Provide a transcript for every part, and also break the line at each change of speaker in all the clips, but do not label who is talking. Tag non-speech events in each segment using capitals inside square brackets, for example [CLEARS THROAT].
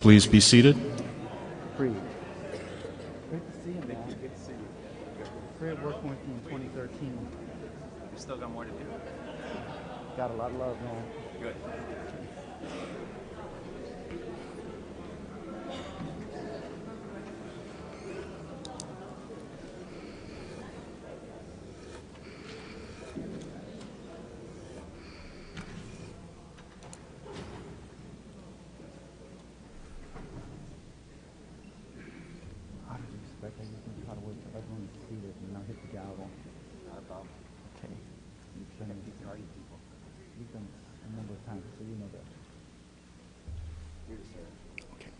Please be seated.
Creed. Great to see you, man. Good to see you. Great working with you in 2013.
We Still got more to do.
Got a lot of love, man.
Good.
How did you expect that you can try to wait for everyone to see it and not hit the gavel?
Not a problem.
Okay. You've done,
These party people.
you've done this a number of times, so you know that.
Here to serve.
Okay.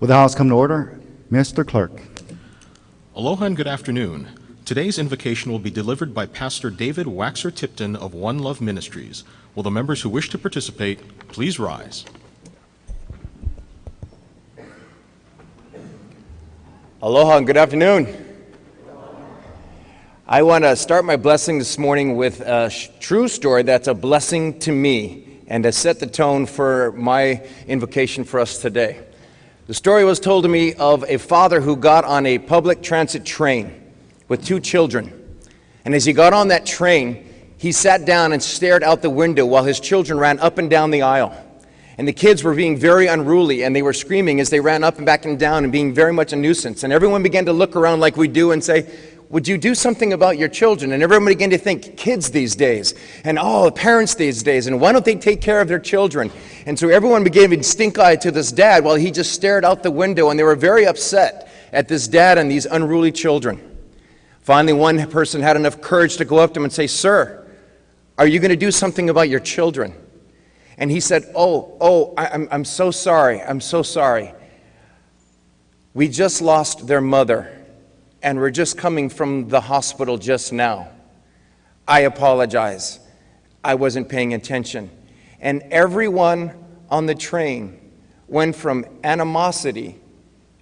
Will the House come to order? Mr. Clerk.
Aloha and good afternoon. Today's invocation will be delivered by Pastor David Waxer Tipton of One Love Ministries. Will the members who wish to participate please rise?
Aloha and good afternoon. I want to start my blessing this morning with a sh- true story that's a blessing to me and to set the tone for my invocation for us today. The story was told to me of a father who got on a public transit train with two children. And as he got on that train, he sat down and stared out the window while his children ran up and down the aisle. And the kids were being very unruly and they were screaming as they ran up and back and down and being very much a nuisance. And everyone began to look around like we do and say, Would you do something about your children? And everyone began to think, kids these days, and all oh, the parents these days, and why don't they take care of their children? And so everyone began to stink eye to this dad while he just stared out the window and they were very upset at this dad and these unruly children. Finally, one person had enough courage to go up to him and say, Sir, are you going to do something about your children? And he said, Oh, oh, I, I'm, I'm so sorry. I'm so sorry. We just lost their mother, and we're just coming from the hospital just now. I apologize. I wasn't paying attention. And everyone on the train went from animosity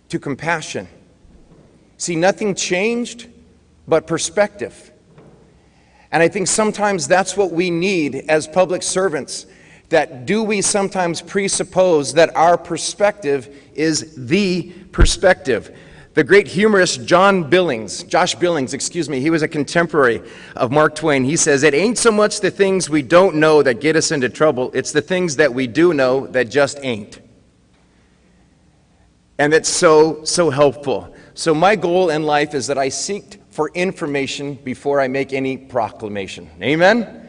to compassion. See, nothing changed but perspective. And I think sometimes that's what we need as public servants. That do we sometimes presuppose that our perspective is the perspective? The great humorist John Billings, Josh Billings, excuse me, he was a contemporary of Mark Twain. He says, It ain't so much the things we don't know that get us into trouble, it's the things that we do know that just ain't. And that's so, so helpful. So, my goal in life is that I seek for information before I make any proclamation. Amen?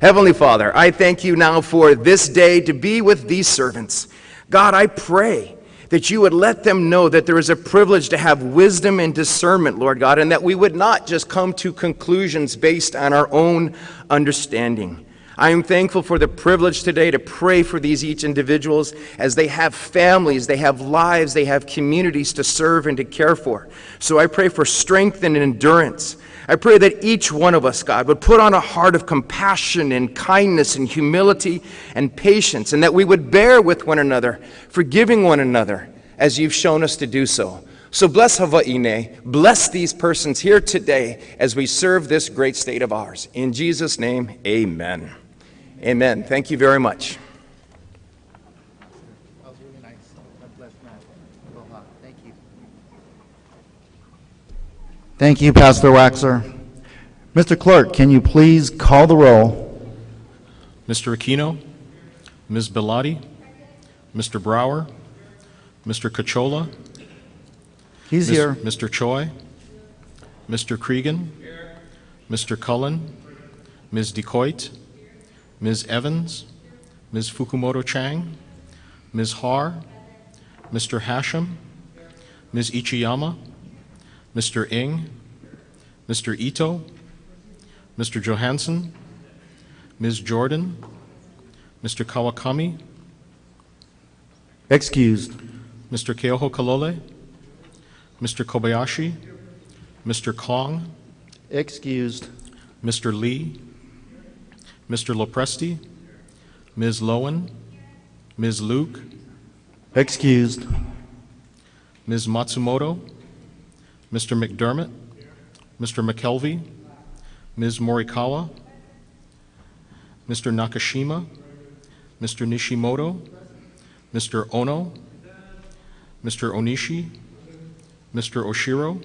Heavenly Father, I thank you now for this day to be with these servants. God, I pray that you would let them know that there is a privilege to have wisdom and discernment, Lord God, and that we would not just come to conclusions based on our own understanding. I am thankful for the privilege today to pray for these each individuals as they have families, they have lives, they have communities to serve and to care for. So I pray for strength and endurance. I pray that each one of us, God, would put on a heart of compassion and kindness and humility and patience, and that we would bear with one another, forgiving one another as you've shown us to do so. So bless Hawaii, bless these persons here today as we serve this great state of ours. In Jesus' name, amen. Amen. Thank you very much.
That was really nice. God bless, man. Aloha. Thank you.
Thank you, Pastor Waxer. Mr. Clerk, can you please call the roll?
Mr. Aquino, Ms. Belatti, Mr. Brower, Mr. Cachola,
He's
Mis-
here.
Mr. Choy, Mr. Creagan, Mr. Cullen, Ms. DeCoite, Ms. Evans, Ms. Fukumoto Chang, Ms. Har, Mr. Hashem, Ms. Ichiyama, Mr. Ing, Mr. Ito, Mr. Johanson, Ms. Jordan, Mr. Kawakami,
Excused.
Mr. Keohokalole, Mr. Kobayashi, Mr. Kong,
Excused.
Mr. Lee, Mr. LoPresti, Ms. Lowen, Ms. Luke,
Excused.
Ms. Matsumoto, Mr. McDermott, Mr. McKelvey, Ms. Morikawa, Mr. Nakashima, Mr. Nishimoto, Mr. Ohno, Mr. Onishi, Mr. Oshiro,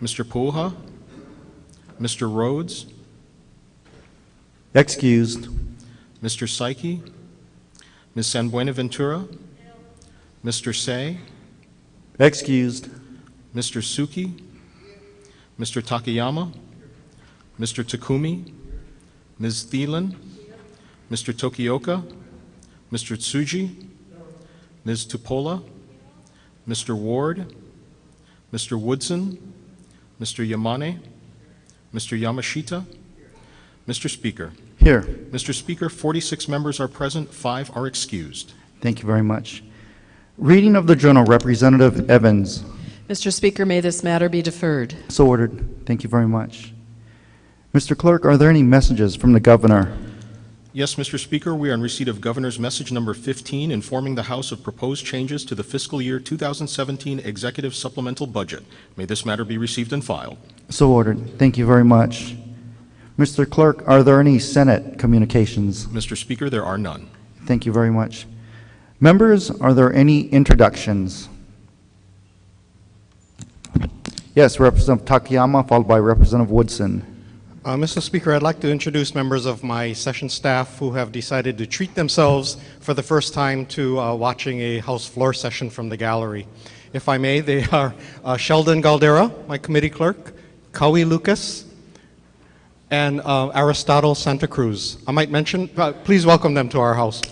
Mr. Pouha, Mr. Rhoads,
Excused.
Mr. Saiki, Ms. San Buenaventura, Mr. Say,
Excused.
Mr. Suki, Mr. Takayama, Mr. Takumi, Ms. Thielen, Mr. Tokioka, Mr. Tsuji, Ms. Tupola, Mr. Ward, Mr. Woodson, Mr. Yamane, Mr. Yamashita, Mr. Speaker.
Here.
Mr. Speaker, 46 members are present, five are excused.
Thank you very much. Reading of the journal, Representative Evans.
Mr. Speaker, may this matter be deferred.
So ordered. Thank you very much. Mr. Clerk, are there any messages from the governor?
Yes, Mr. Speaker, we are in receipt of Governor's Message Number 15 informing the House of proposed changes to the fiscal year 2017 Executive Supplemental Budget. May this matter be received and filed.
So ordered. Thank you very much. Mr. Clerk, are there any Senate communications?
Mr. Speaker, there are none.
Thank you very much. Members, are there any introductions? Yes, Representative Takayama, followed by Representative Woodson.
Uh, Mr. Speaker, I'd like to introduce members of my session staff who have decided to treat themselves for the first time to uh, watching a House floor session from the gallery. If I may, they [LAUGHS] are uh, Sheldon Galdera, my committee clerk, Kawi Lucas, and uh, Aristotle Santa Cruz. I might mention, uh, please welcome them to our house.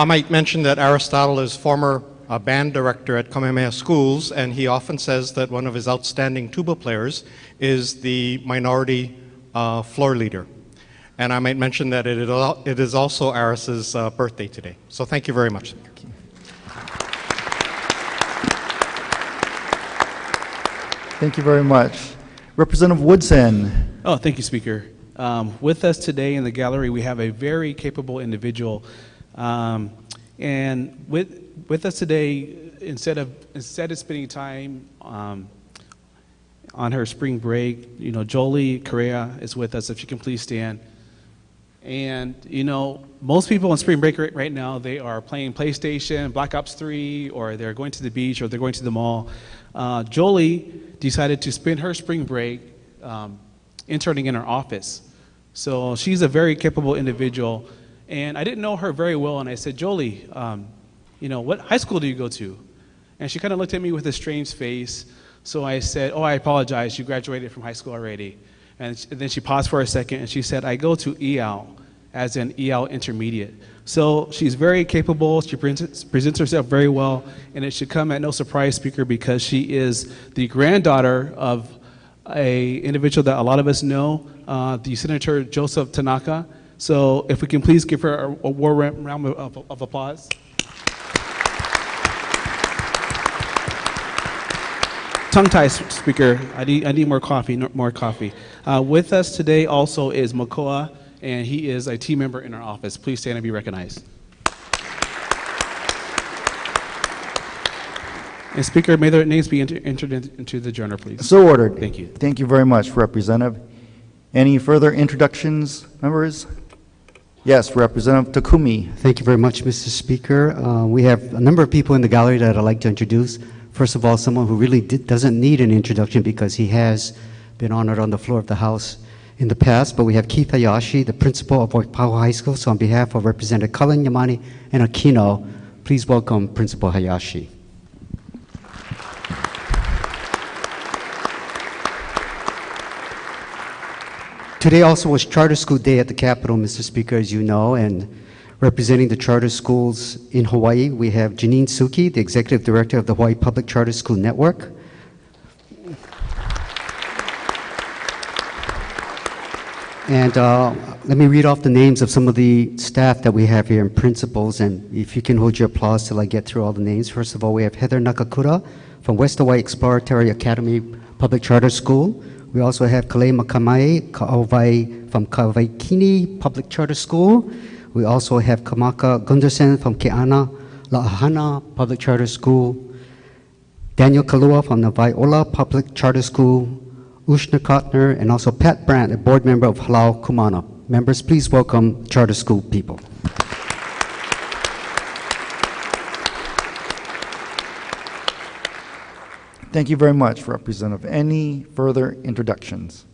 I might mention that Aristotle is former uh, band director at Kamehameha Schools, and he often says that one of his outstanding tuba players is the minority uh, floor leader. And I might mention that it is it is also Aris's uh, birthday today. So thank you very much.
Thank you very much. Representative Woodson.
Oh, thank you, Speaker. Um, with us today in the gallery, we have a very capable individual. Um, and with, with us today, instead of, instead of spending time um, on her spring break, you know, Jolie Correa is with us. If you can please stand. And, you know, most people on spring break right, right now, they are playing PlayStation, Black Ops 3, or they're going to the beach, or they're going to the mall. Uh, Jolie decided to spend her spring break um, interning in our office. So she's a very capable individual. And I didn't know her very well, and I said, Jolie, um, you know, what high school do you go to? And she kind of looked at me with a strange face. So I said, Oh, I apologize. You graduated from high school already. And sh- then she paused for a second and she said, I go to EL, as in EL Intermediate. So she's very capable. She presents, presents herself very well. And it should come at no surprise, Speaker, because she is the granddaughter of a individual that a lot of us know, uh, the Senator Joseph Tanaka. So if we can please give her a, a warm round of, of, of applause. tongue tie speaker. I need, I need more coffee, more coffee. Uh, with us today also is Makoa, and he is a team member in our office. Please stand and be recognized. And speaker, may their names be enter- entered in- into the journal, please.
So ordered.
Thank you.
Thank you very much, Representative. Any further introductions, members? Yes, Representative Takumi.
Thank you very much, Mr. Speaker. Uh, We have a number of people in the gallery that I'd like to introduce. First of all, someone who really doesn't need an introduction because he has been honored on the floor of the House in the past, but we have Keith Hayashi, the principal of Waipahu High School. So on behalf of Representative Cullen, Yamane, and Aquino, please welcome Principal Hayashi. Today also was Charter School Day at the Capitol, Mr. Speaker, as you know, and representing the charter schools in Hawaii, we have Janine Suki, the Executive Director of the Hawaii Public Charter School Network. And uh, let me read off the names of some of the staff that we have here and principals, and if you can hold your applause till I get through all the names. First of all, we have Heather Nakakura from West Hawaii Exploratory Academy Public Charter School, We also have Kalei Makamai Kaawai from Kawaikini Public Charter School. We also have Kamaka Gunderson from Ke Ana La'ahana Public Charter School. Daniel Kalua from the Viola Public Charter School. Ushna Kotner, and also Pat Brandt, a board member of Halau Ku Mana. Members, please welcome charter school people.
Thank you very much, Representative. Any further introductions?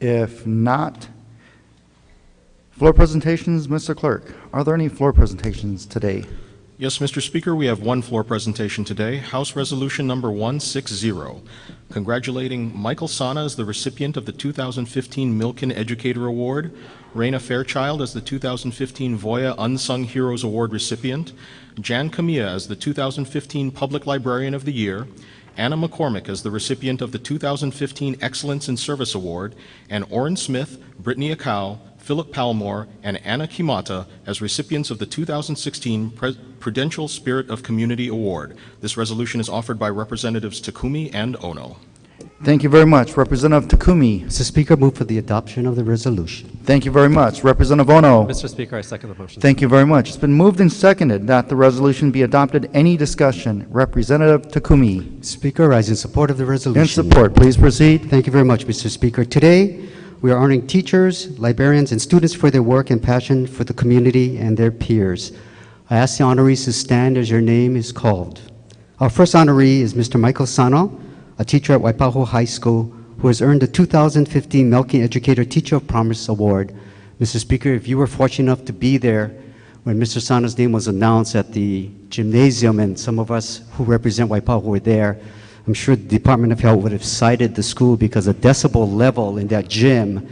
If not, floor presentations, Mr. Clerk. Are there any floor presentations today?
Yes, Mr. Speaker, we have one floor presentation today, House Resolution Number 160, congratulating Michael Sana as the recipient of the 2015 Milken Educator Award, Raina Fairchild as the 2015 Voya Unsung Heroes Award recipient, Jan Camilla as the 2015 Public Librarian of the Year, Anna McCormick as the recipient of the 2015 Excellence in Service Award, and Orrin Smith, Brittany Akau, Philip Palmore, and Anna Kimata as recipients of the 2016 Pre- Prudential Spirit of Community Award. This resolution is offered by Representatives Takumi and Ohno.
Thank you very much. Representative Takumi.
Mr. Speaker, move for the adoption of the resolution.
Thank you very much. Representative Ohno.
Mr. Speaker, I second the motion.
Thank you very much. It's been moved and seconded that the resolution be adopted. Any discussion? Representative Takumi.
Speaker, rise in support of the resolution.
In support, please proceed.
Thank you very much, Mr. Speaker. Today, we are honoring teachers, librarians, and students for their work and passion for the community and their peers. I ask the honorees to stand as your name is called. Our first honoree is Mr. Michael Sano, a teacher at Waipahu High School who has earned the 2015 Milken Educator Teacher of Promise Award. Mr. Speaker, if you were fortunate enough to be there when Mr. Sano's name was announced at the gymnasium and some of us who represent Waipahu were there, I'm sure the Department of Health would have cited the school because the decibel level in that gym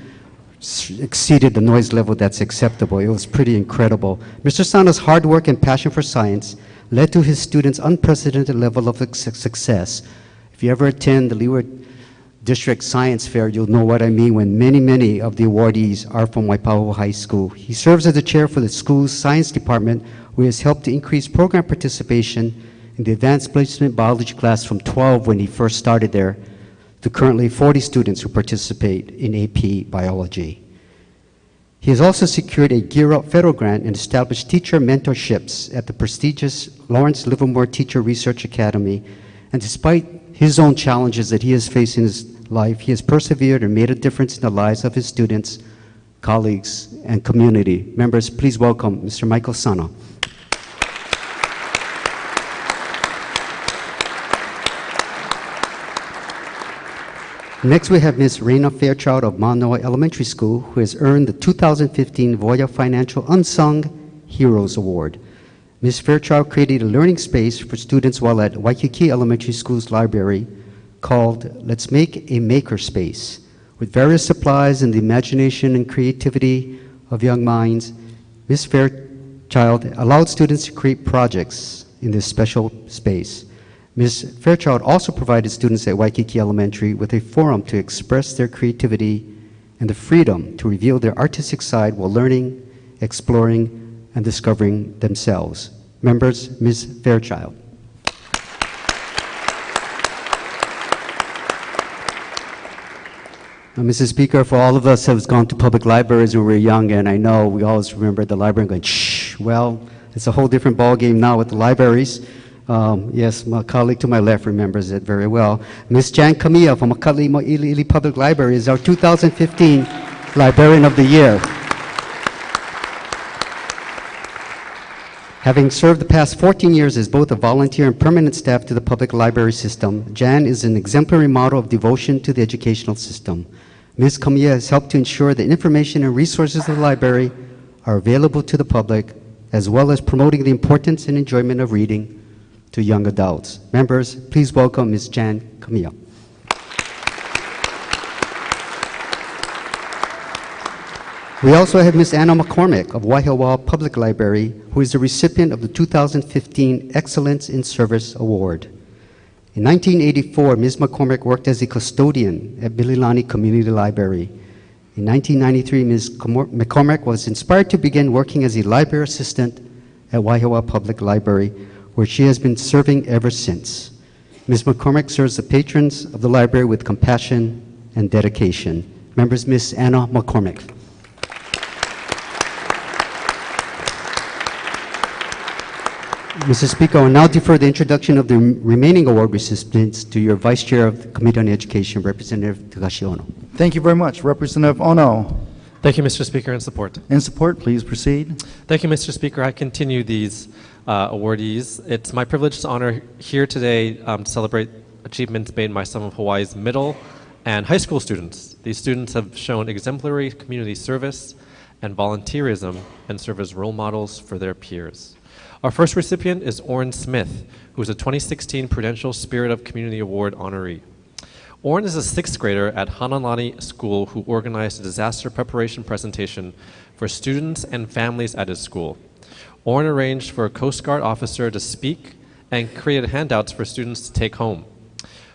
exceeded the noise level that's acceptable. It was pretty incredible. Mr. Sano's hard work and passion for science led to his students' unprecedented level of success. If you ever attend the Leeward District Science Fair, you'll know what I mean when many, many of the awardees are from Waipahu High School. He serves as the chair for the school's science department, where he has helped to increase program participation in the advanced placement biology class from 12 when he first started there to currently 40 students who participate in AP biology. He has also secured a Gear Up federal grant and established teacher mentorships at the prestigious Lawrence Livermore Teacher Research Academy. And despite his own challenges that he has faced in his life, he has persevered and made a difference in the lives of his students, colleagues, and community. Members, please welcome Mr. Michael Sana. Next, we have Ms. Raina Fairchild of Manoa Elementary School, who has earned the 2015 Voya Financial Unsung Heroes Award. Ms. Fairchild created a learning space for students while at Waikiki Elementary School's library called Let's Make a Maker Space. With various supplies and the imagination and creativity of young minds, Ms. Fairchild allowed students to create projects in this special space. Ms. Fairchild also provided students at Waikiki Elementary with a forum to express their creativity and the freedom to reveal their artistic side while learning, exploring, and discovering themselves. Members, Ms. Fairchild. Now, Mrs. Speaker, for all of us who have gone to public libraries when we were young, and I know we always remember the library and going, shh, well, it's a whole different ballgame now with the libraries. Um, yes, my colleague to my left remembers it very well. Ms. Jan Camilla from McCully Mo'ili'ili Public Library is our 2015 Librarian of the Year. Having served the past 14 years as both a volunteer and permanent staff to the public library system, Jan is an exemplary model of devotion to the educational system. Ms. Camilla has helped to ensure that information and resources of the library are available to the public, as well as promoting the importance and enjoyment of reading to young adults. Members, please welcome Ms. Jan Camilla. We also have Ms. Anna McCormick of Wahiawa Public Library, who is the recipient of the 2015 Excellence in Service Award. In 1984, Ms. McCormick worked as a custodian at Mililani Community Library. In 1993, Ms. McCormick was inspired to begin working as a library assistant at Wahiawa Public Library, where she has been serving ever since. Ms. McCormick serves the patrons of the library with compassion and dedication. Members, Ms. Anna McCormick. Mr. Speaker, I will now defer the introduction of the remaining award recipients to your Vice Chair of the Committee on Education, Representative Takashi Ohno.
Thank you very much. Representative Ohno.
Thank you, Mr. Speaker, and support.
And support, please proceed.
Thank you, Mr. Speaker. I continue these uh, awardees. It's my privilege to honor here today um, to celebrate achievements made by some of Hawaii's middle and high school students. These students have shown exemplary community service and volunteerism and serve as role models for their peers. Our first recipient is Orrin Smith, who is a 2016 Prudential Spirit of Community Award honoree. Orrin is a sixth grader at Hanalani School who organized a disaster preparation presentation for students and families at his school. Orrin arranged for a Coast Guard officer to speak and created handouts for students to take home.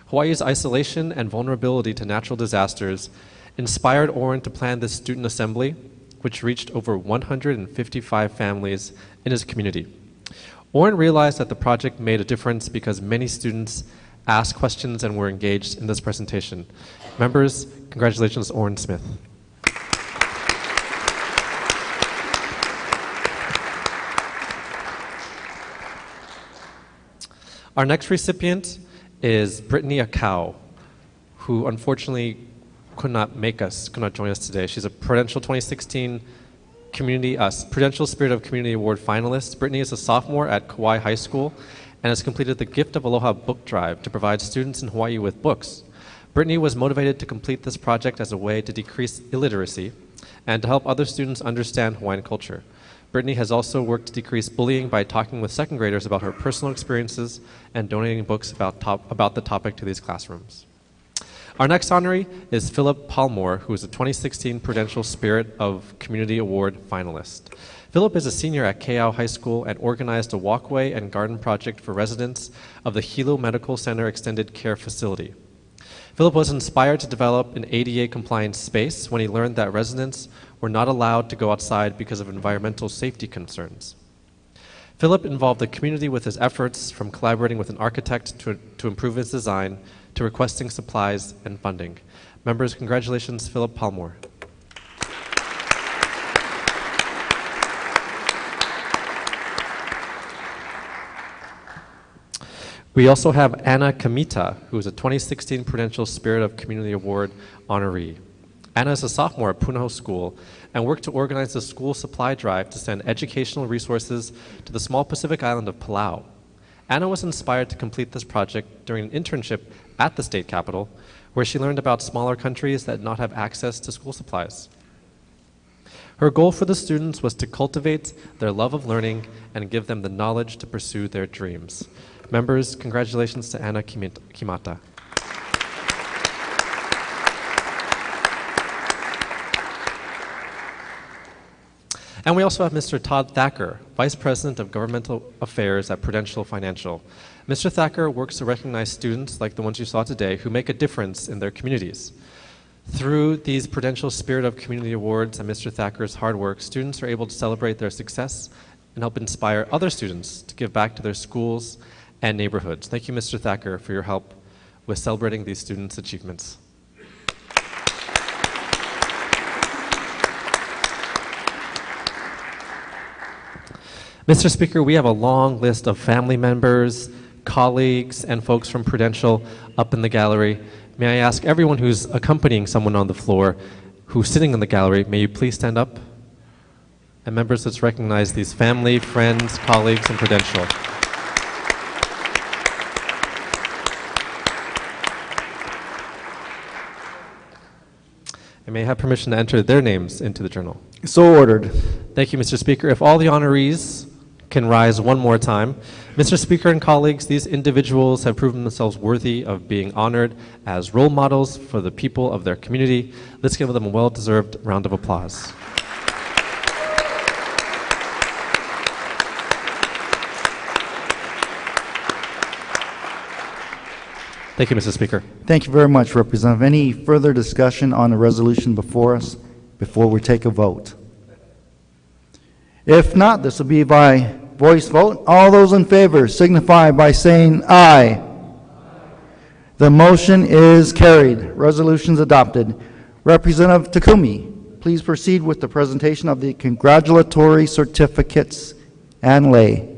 Hawaii's isolation and vulnerability to natural disasters inspired Orrin to plan this student assembly, which reached over 155 families in his community. Orrin realized that the project made a difference because many students asked questions and were engaged in this presentation. Members, congratulations, Orrin Smith. Our next recipient is Brittany Akau, who unfortunately could not make us, could not join us today. She's a Prudential 2016 Community, uh, Prudential Spirit of Community Award finalist. Brittany is a sophomore at Kauai High School and has completed the Gift of Aloha book drive to provide students in Hawaii with books. Brittany was motivated to complete this project as a way to decrease illiteracy and to help other students understand Hawaiian culture. Brittany has also worked to decrease bullying by talking with second graders about her personal experiences and donating books about, top, about the topic to these classrooms. Our next honoree is Philip Palmore, who is a 2016 Prudential Spirit of Community Award finalist. Philip is a senior at Kea'au High School and organized a walkway and garden project for residents of the Hilo Medical Center Extended Care Facility. Philip was inspired to develop an ADA compliant space when he learned that residents were not allowed to go outside because of environmental safety concerns. Philip involved the community with his efforts from collaborating with an architect to, to improve his design to requesting supplies and funding. Members, congratulations, Philip Palmore. We also have Anna Kamita, who is a 2016 Prudential Spirit of Community Award honoree. Anna is a sophomore at Punahou School and worked to organize a school supply drive to send educational resources to the small Pacific island of Palau. Anna was inspired to complete this project during an internship at the state capital, where she learned about smaller countries that not have access to school supplies. Her goal for the students was to cultivate their love of learning and give them the knowledge to pursue their dreams. Members, congratulations to Anna Kimata. And we also have Mr. Todd Thacker, Vice President of Governmental Affairs at Prudential Financial. Mr. Thacker works to recognize students like the ones you saw today who make a difference in their communities. Through these Prudential Spirit of Community Awards and Mr. Thacker's hard work, students are able to celebrate their success and help inspire other students to give back to their schools and neighborhoods. Thank you, Mr. Thacker, for your help with celebrating these students' achievements. Mr. Speaker, we have a long list of family members, colleagues, and folks from Prudential up in the gallery. May I ask everyone who's accompanying someone on the floor who's sitting in the gallery, may you please stand up? And members, let's recognize these family, friends, colleagues, and Prudential. I may I have permission to enter their names into the journal.
So ordered.
Thank you, Mr. Speaker. If all the honorees can rise one more time. Mr. Speaker and colleagues, these individuals have proven themselves worthy of being honored as role models for the people of their community. Let's give them a well-deserved round of applause. Thank you, Mr. Speaker.
Thank you very much, Representative. Any further discussion on the resolution before us before we take a vote? If not, this will be by voice vote. All those in favor signify by saying aye. The motion is carried. Resolution's adopted. Representative Takumi, please proceed with the presentation of the congratulatory certificates and lei.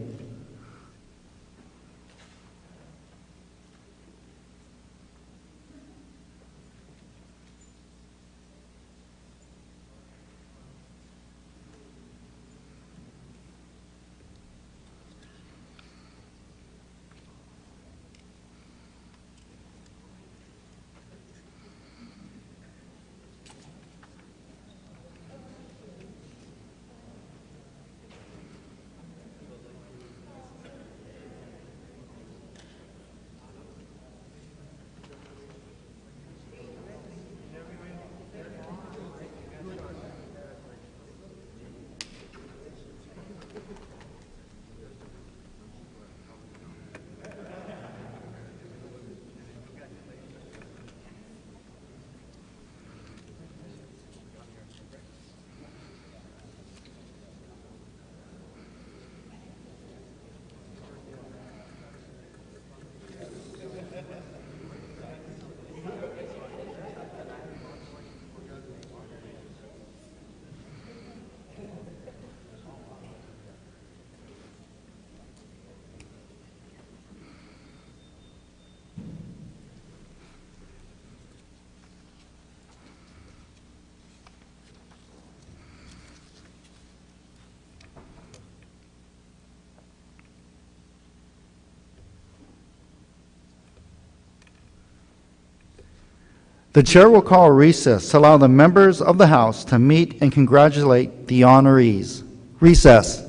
The chair will call a recess to allow the members of the House to meet and congratulate the honorees. Recess.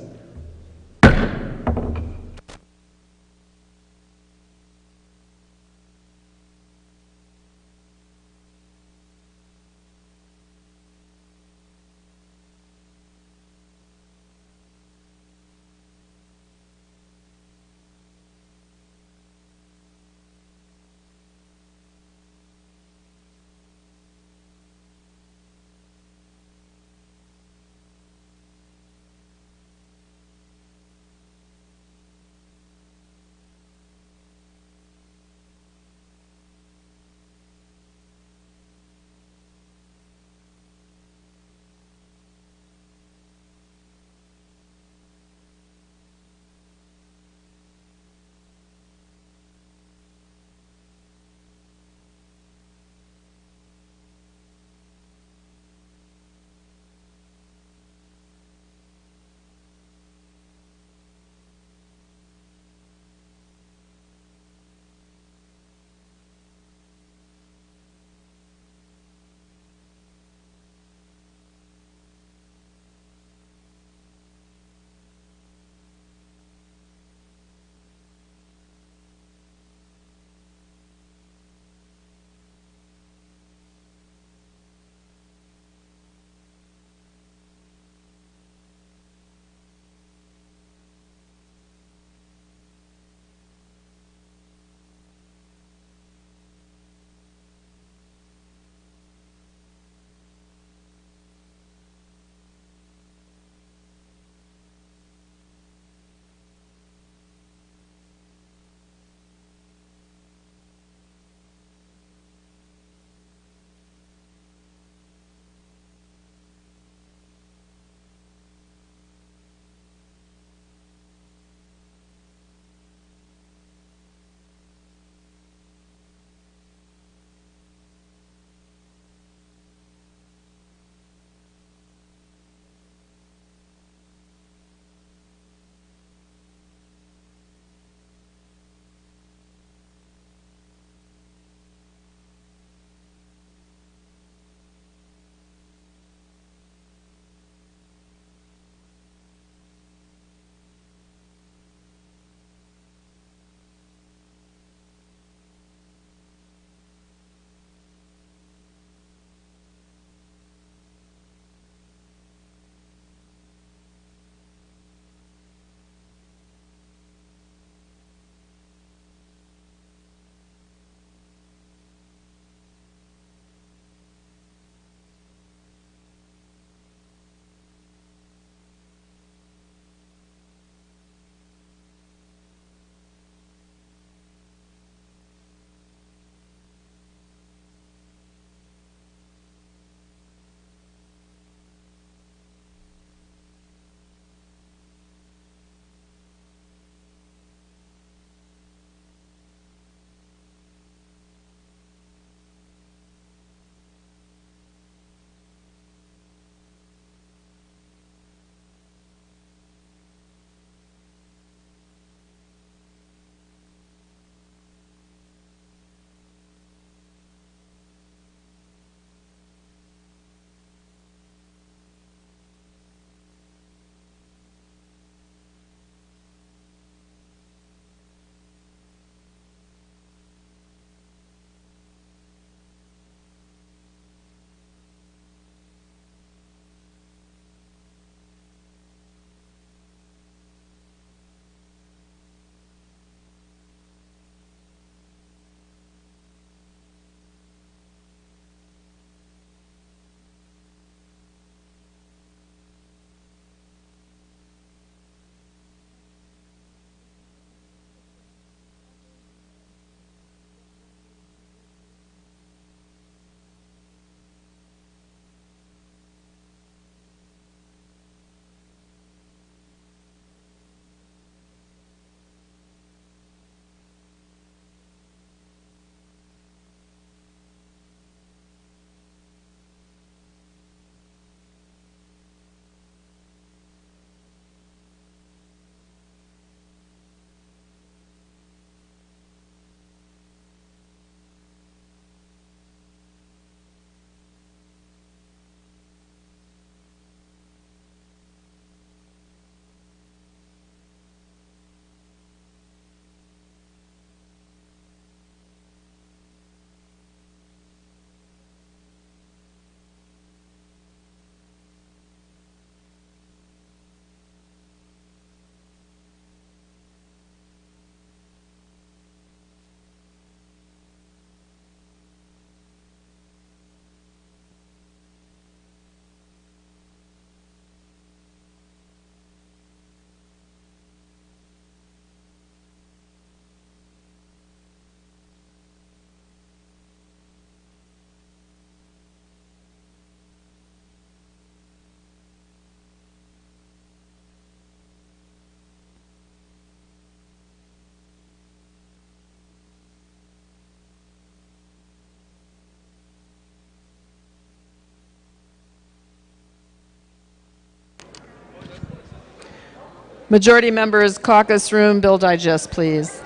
Majority members, caucus room, bill digest, please.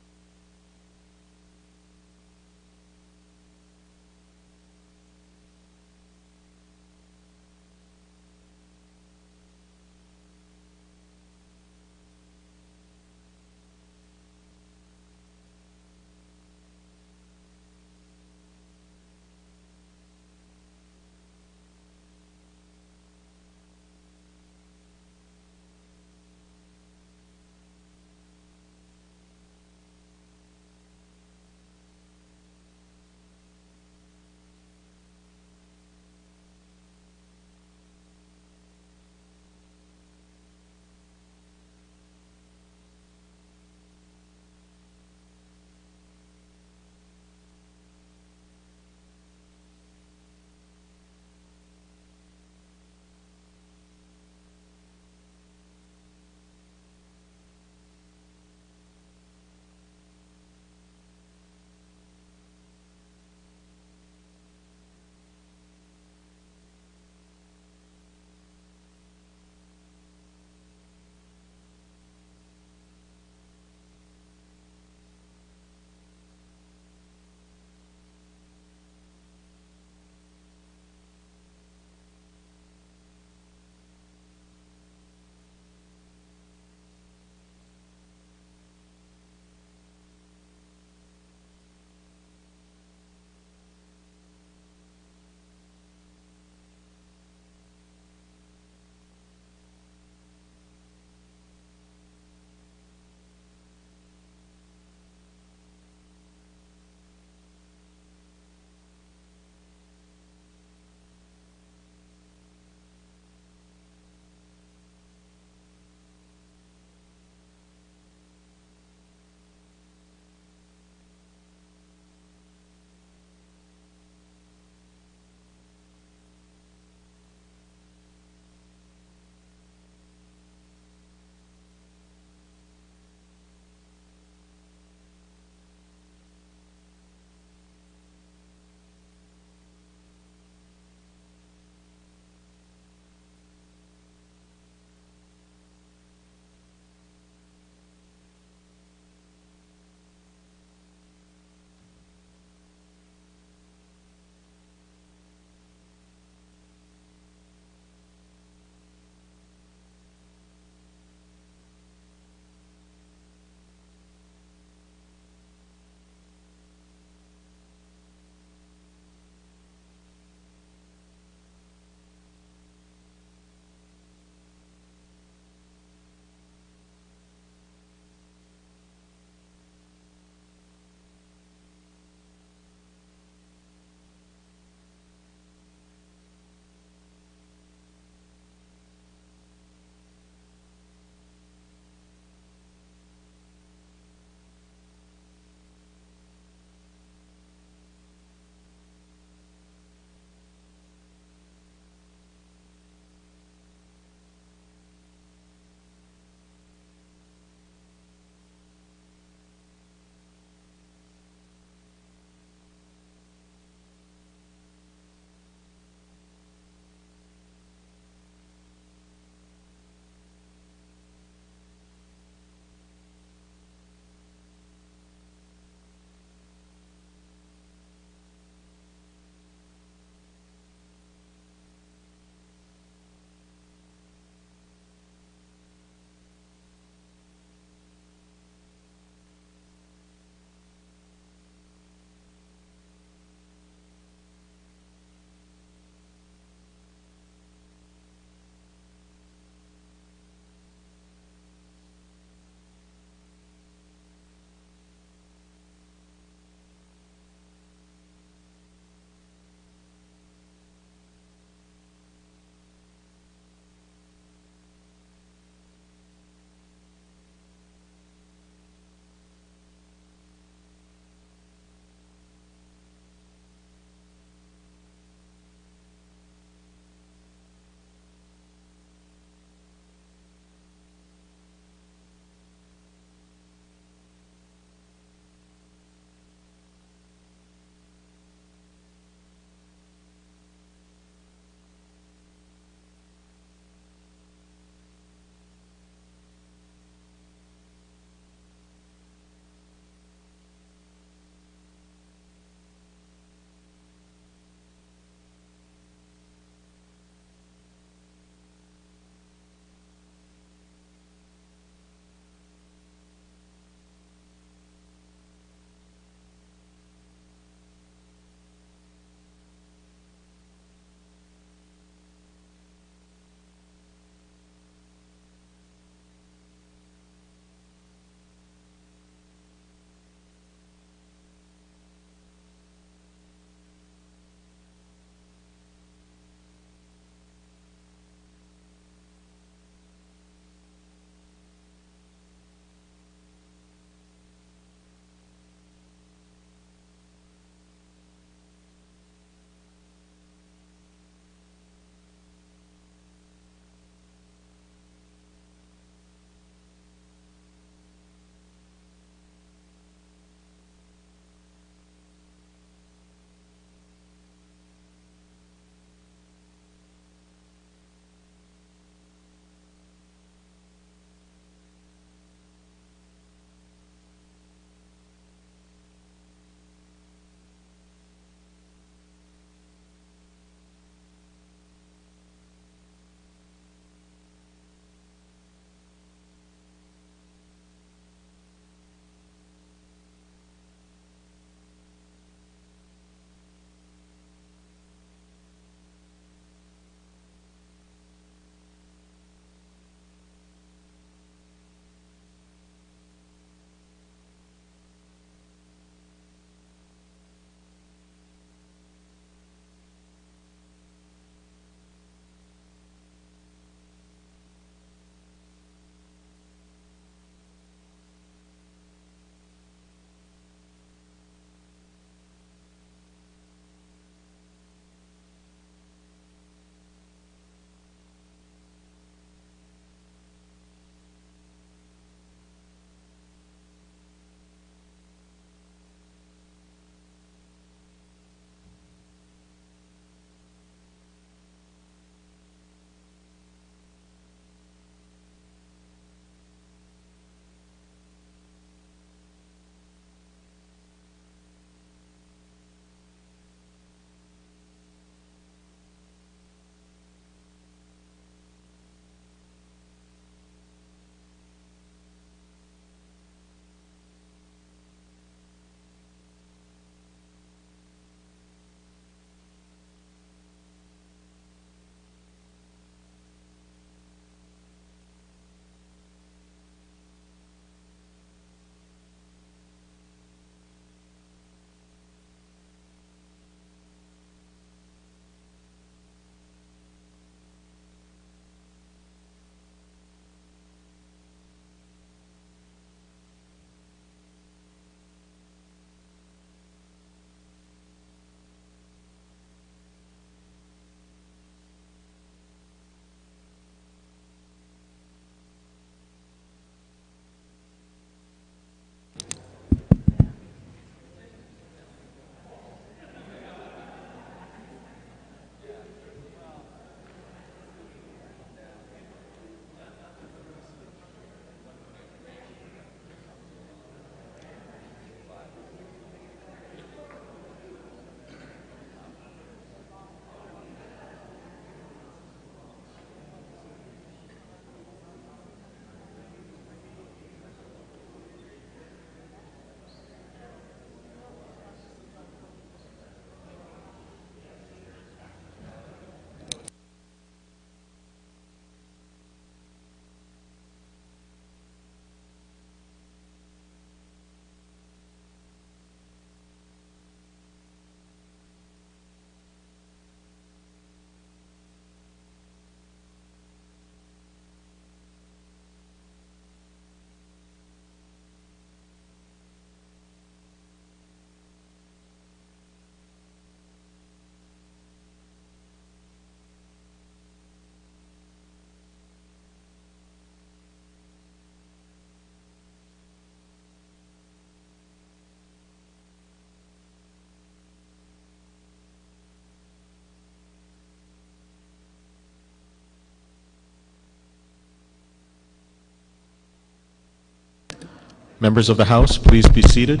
Members of the House, please be seated.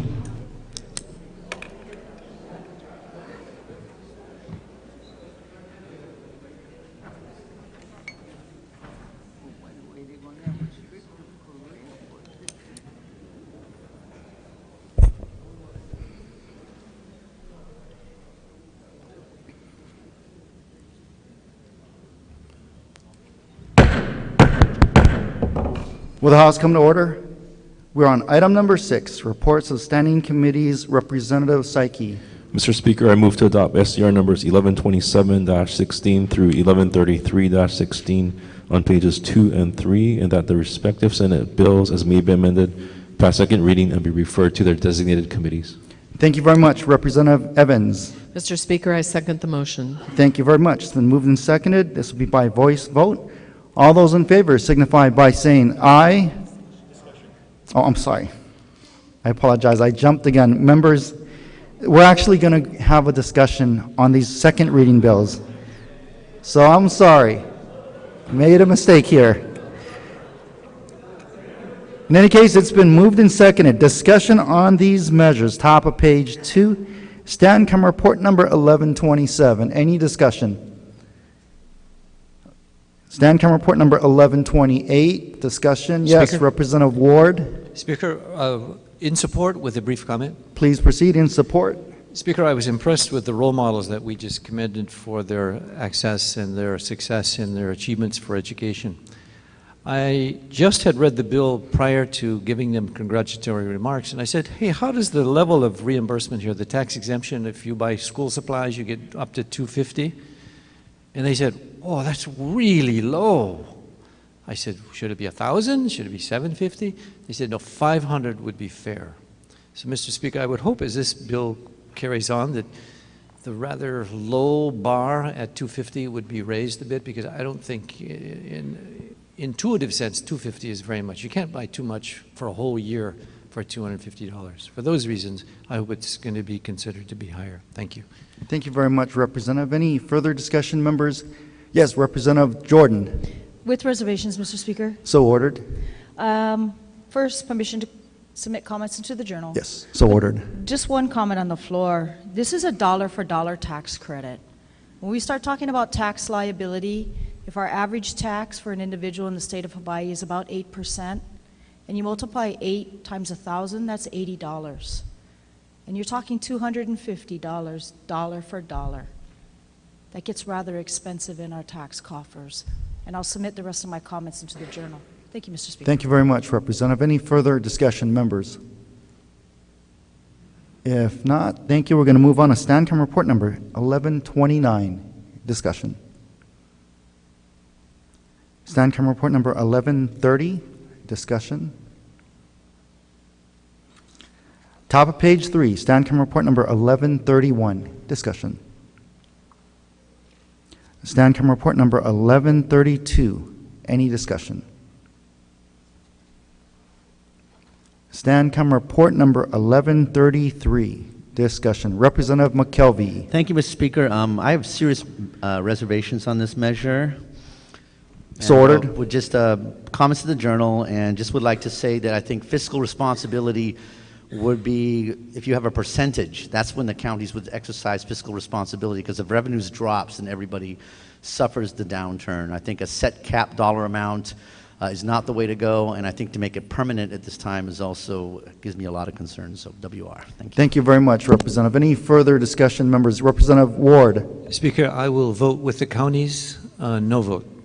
Will the House come to order? We're on item number six, reports of standing committees, Representative Saiki.
Mr. Speaker, I move to adopt SCR numbers 1127-16 through 1133-16 on pages 2 and 3, and that the respective Senate bills, as may be amended, pass second reading and be referred to their designated committees.
Thank you very much, Representative Evans.
Mr. Speaker, I second the motion.
Thank you very much. It's been moved and seconded. This will be by voice vote. All those in favor signify by saying aye. Oh, I'm sorry. I apologize. I jumped again. Members, we're actually going to have a discussion on these second reading bills. So I'm sorry. Made a mistake here. In any case, it's been moved and seconded. Discussion on these measures, top of page two. Stancom report number 1127. Any discussion? Stancom report number 1128. Discussion? Yes,
Speaker?
Representative Ward.
Speaker, uh, in support with a brief comment.
Please proceed in support.
Speaker, I was impressed with the role models that we just commended for their access and their success and their achievements for education. I just had read the bill prior to giving them congratulatory remarks, and I said, hey, how does the level of reimbursement here, the tax exemption, if you buy school supplies, you get up to 250? And they said, oh, that's really low. I said, should it be 1,000? Should it be 750? They said, no, 500 would be fair. So, Mr. Speaker, I would hope as this bill carries on that the rather low bar at 250 would be raised a bit because I don't think in intuitive sense 250 is very much. You can't buy too much for a whole year for $250. For those reasons, I hope it's going to be considered to be higher. Thank you.
Thank you very much, Representative. Any further discussion, members? Yes, Representative Jordan.
With reservations, Mr. Speaker.
So ordered.
Um, First, permission to submit comments into the journal.
Yes, so ordered.
Just one comment on the floor. This is a dollar for dollar tax credit. When we start talking about tax liability, if our average tax for an individual in the state of Hawaii is about 8%, and you multiply 8 times 1,000, that's $80. And you're talking $250, dollar dollar for dollar. That gets rather expensive in our tax coffers. And I'll submit the rest of my comments into the journal. Thank you, Mr. Speaker.
Thank you very much, Representative. Any further discussion, members? If not, thank you. We're going to move on to Stancom Report Number 1129. Discussion. Stancom Report Number 1130. Discussion. Top of page three, Stancom Report Number 1131. Discussion. Stancom Report Number 1132. Any discussion? Stancom Report Number 1133. Discussion. Representative McKelvey.
Thank you, Mr. Speaker. Um, I have serious uh, reservations on this measure.
So
And, uh,
ordered.
With just uh, comments to the journal, and just would like to say that I think fiscal responsibility would be, if you have a percentage, that's when the counties would exercise fiscal responsibility, because if revenues drops, then everybody suffers the downturn. I think a set cap dollar amount uh, is not the way to go, and I think to make it permanent at this time is also, gives me a lot of concern, so WR. Thank you.
Thank you very much, Representative. Any further discussion, members? Representative Ward.
Speaker, I will vote with the counties, uh, no vote.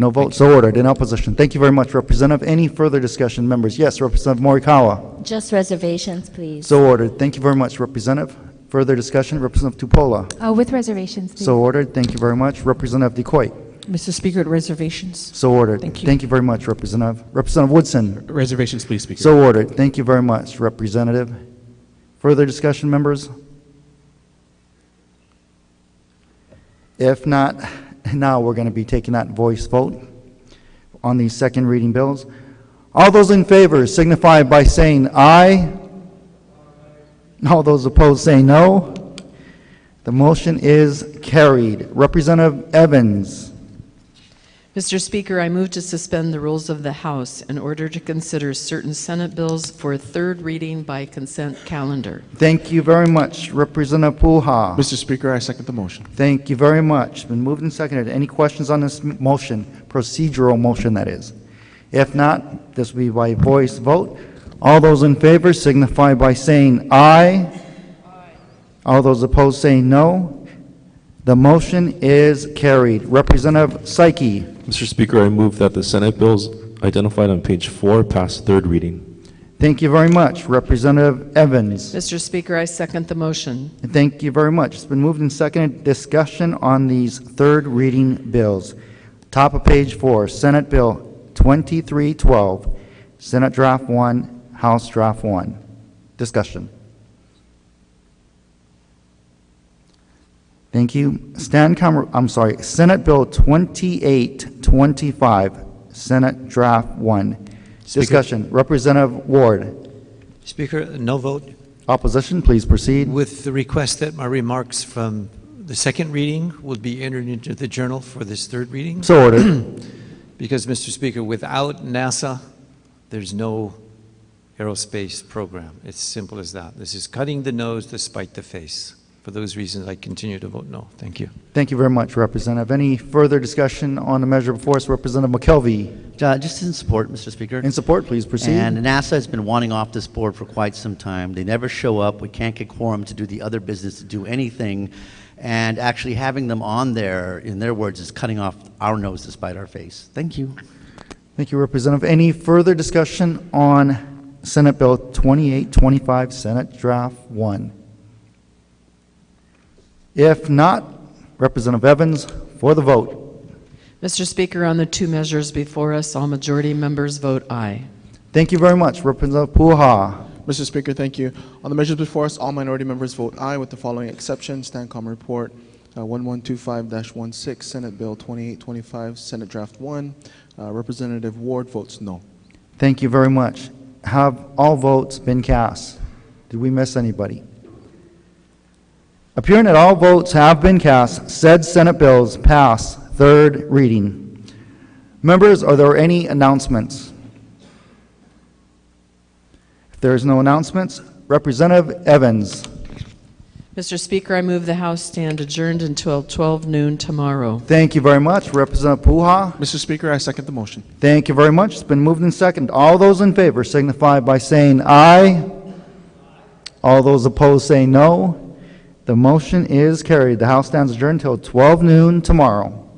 No vote, so ordered. In opposition. Thank you very much, Representative. Any further discussion, members? Yes, Representative Morikawa.
Just reservations, please.
So ordered. Thank you very much, Representative. Further discussion, Representative Tupola.
Uh, with reservations, please.
So ordered. Thank you very much. Representative DeCoite.
Mr. Speaker, reservations.
So ordered.
Thank you.
Thank you very much, Representative. Representative Woodson.
Reservations, please, Speaker.
So ordered. Thank you very much, Representative. Further discussion, members? If not, now we're going to be taking that voice vote on these second reading bills. All those in favor signify by saying aye. All those opposed say no. The motion is carried. Representative Evans.
Mr. Speaker, I move to suspend the rules of the House in order to consider certain Senate bills for third reading by consent calendar.
Thank you very much. Representative Pouha.
Mr. Speaker, I second the motion.
Thank you very much. It's Been moved and seconded. Any questions on this motion? Procedural motion, that is. If not, this will be by voice vote. All those in favor signify by saying aye. All those opposed saying no. The motion is carried. Representative Saiki.
Mr. Speaker, I move that the Senate bills identified on page four pass third reading.
Thank you very much. Representative Evans.
Mr. Speaker, I second the motion.
And Thank you very much. It's been moved and seconded. Discussion on these third reading bills. Top of page four, Senate Bill 2312, Senate Draft 1, House Draft 1. Discussion. Thank you. Stancom, I'm sorry, Senate Bill 2825, Senate Draft 1.
Speaker.
Discussion. Representative Ward.
Speaker, no vote.
Opposition, please proceed.
With the request that my remarks from the second reading will be entered into the journal for this third reading.
So ordered. [CLEARS THROAT]
Because, Mr. Speaker, without NASA, there's no aerospace program. It's simple as that. This is cutting the nose to spite the face. For those reasons, I continue to vote no. Thank you.
Thank you very much, Representative. Any further discussion on the measure before us? Representative McKelvey.
Uh, Just in support, Mr. Speaker.
In support, please proceed.
And NASA has been wanting off this board for quite some time. They never show up. We can't get quorum to do the other business, to do anything. And actually having them on there, in their words, is cutting off our nose to spite our face. Thank you.
Thank you, Representative. Any further discussion on Senate Bill 2825, Senate Draft 1? If not, Representative Evans for the vote.
Mr. Speaker, on the two measures before us, all majority members vote aye.
Thank you very much, Representative Pouha.
Mr. Speaker, thank you. On the measures before us, all minority members vote aye with the following exceptions. Stancom report uh, 1125-16, Senate Bill 2825, Senate Draft 1. Uh, Representative Ward votes no.
Thank you very much. Have all votes been cast? Did we miss anybody? Appearing that all votes have been cast, said Senate bills pass third reading. Members, are there any announcements? If there is no announcements, Representative Evans.
Mr. Speaker, I move the House stand adjourned until 12 noon tomorrow.
Thank you very much. Representative Pouha.
Mr. Speaker, I second the motion.
Thank you very much. It's been moved and seconded. All those in favor signify by saying aye. All those opposed say no. The motion is carried. The House stands adjourned until 12 noon tomorrow.